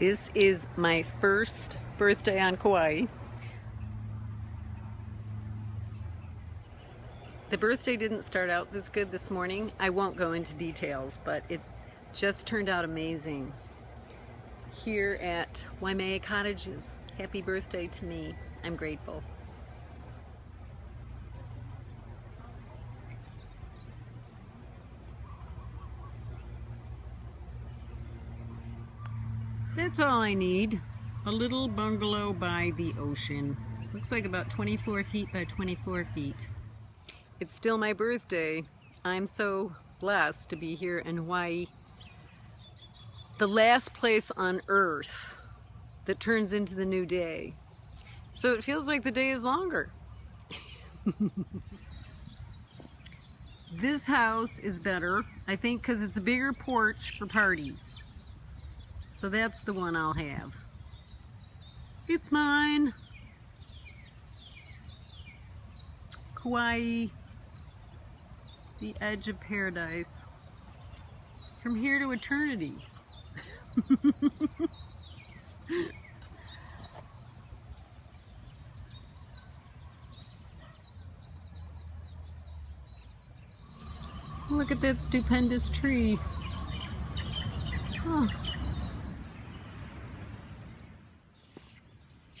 This is my first birthday on Kauai. The birthday didn't start out this good this morning. I won't go into details, but it just turned out amazing. Here at Waimea Cottages, happy birthday to me. I'm grateful. That's all I need. A little bungalow by the ocean. Looks like about 24 feet by 24 feet. It's still my birthday. I'm so blessed to be here in Hawaii. The last place on earth that turns into the new day. So it feels like the day is longer. this house is better, I think, because it's a bigger porch for parties. So that's the one I'll have. It's mine. Kauai, the edge of paradise. From here to eternity. Look at that stupendous tree. Oh.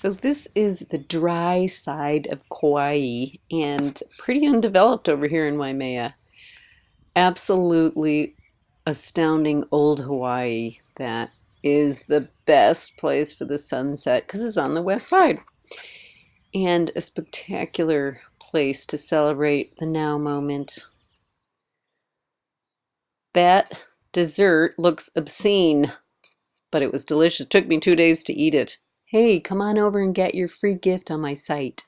So this is the dry side of Kauai and pretty undeveloped over here in Waimea. Absolutely astounding old Hawaii that is the best place for the sunset because it's on the west side. And a spectacular place to celebrate the now moment. That dessert looks obscene, but it was delicious. It took me two days to eat it. Hey, come on over and get your free gift on my site.